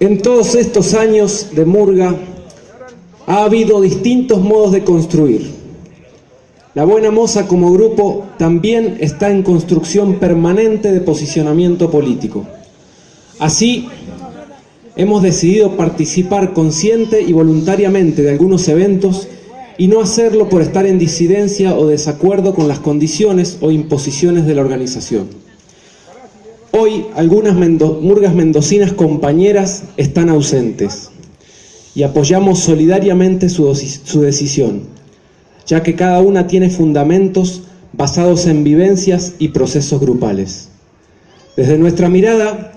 En todos estos años de Murga ha habido distintos modos de construir. La Buena Moza como grupo también está en construcción permanente de posicionamiento político. Así, hemos decidido participar consciente y voluntariamente de algunos eventos y no hacerlo por estar en disidencia o desacuerdo con las condiciones o imposiciones de la organización. Hoy algunas murgas mendocinas compañeras están ausentes y apoyamos solidariamente su, su decisión, ya que cada una tiene fundamentos basados en vivencias y procesos grupales. Desde nuestra mirada,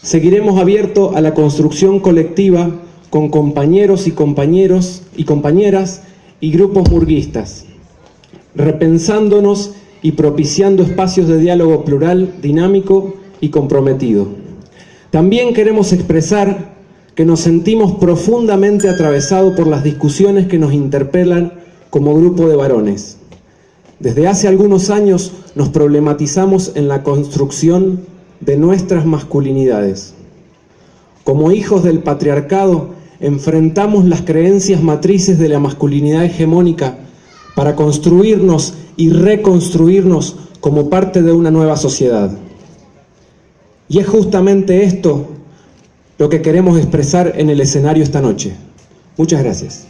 seguiremos abiertos a la construcción colectiva con compañeros y compañeros y compañeras y grupos murguistas, repensándonos y propiciando espacios de diálogo plural, dinámico y comprometido. También queremos expresar que nos sentimos profundamente atravesados por las discusiones que nos interpelan como grupo de varones. Desde hace algunos años nos problematizamos en la construcción de nuestras masculinidades. Como hijos del patriarcado, enfrentamos las creencias matrices de la masculinidad hegemónica para construirnos y reconstruirnos como parte de una nueva sociedad. Y es justamente esto lo que queremos expresar en el escenario esta noche. Muchas gracias.